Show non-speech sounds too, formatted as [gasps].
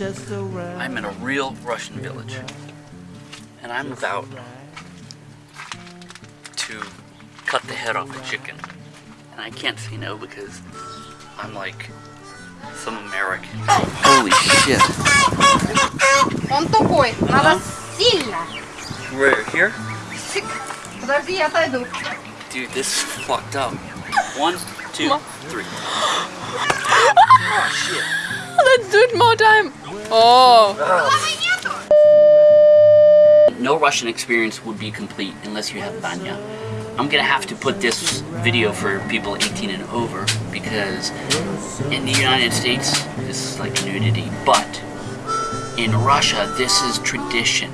I'm in a real Russian village. And I'm about to cut the head off a chicken. And I can't say no because I'm like some American. Holy shit. Он тупой, надо сильно. We're here? Подожди, я отойду. Dude, this is fucked up. One, two, three. Oh [gasps] shit. Let's do it more time. Oh. No Russian experience would be complete unless you have banya. I'm gonna have to put this video for people 18 and over because in the United States this is like nudity, but in Russia this is tradition.